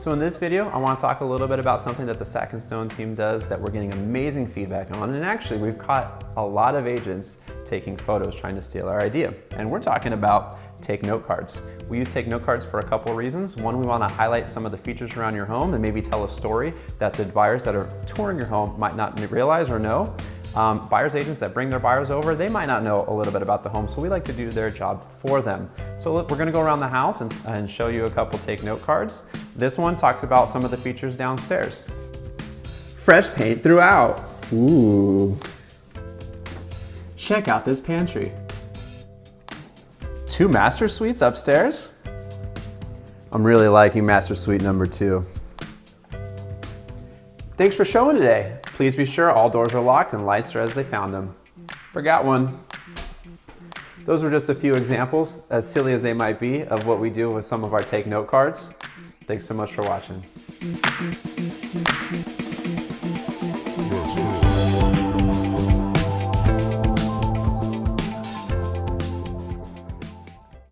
So in this video, I want to talk a little bit about something that the Sack and Stone team does that we're getting amazing feedback on. And actually, we've caught a lot of agents taking photos trying to steal our idea. And we're talking about take note cards. We use take note cards for a couple reasons. One, we want to highlight some of the features around your home and maybe tell a story that the buyers that are touring your home might not realize or know. Um, buyers agents that bring their buyers over, they might not know a little bit about the home, so we like to do their job for them. So we're gonna go around the house and, and show you a couple take note cards. This one talks about some of the features downstairs. Fresh paint throughout. Ooh. Check out this pantry. Two master suites upstairs. I'm really liking master suite number two. Thanks for showing today. Please be sure all doors are locked and lights are as they found them. Forgot one. Those were just a few examples, as silly as they might be, of what we do with some of our take note cards. Thanks so much for watching.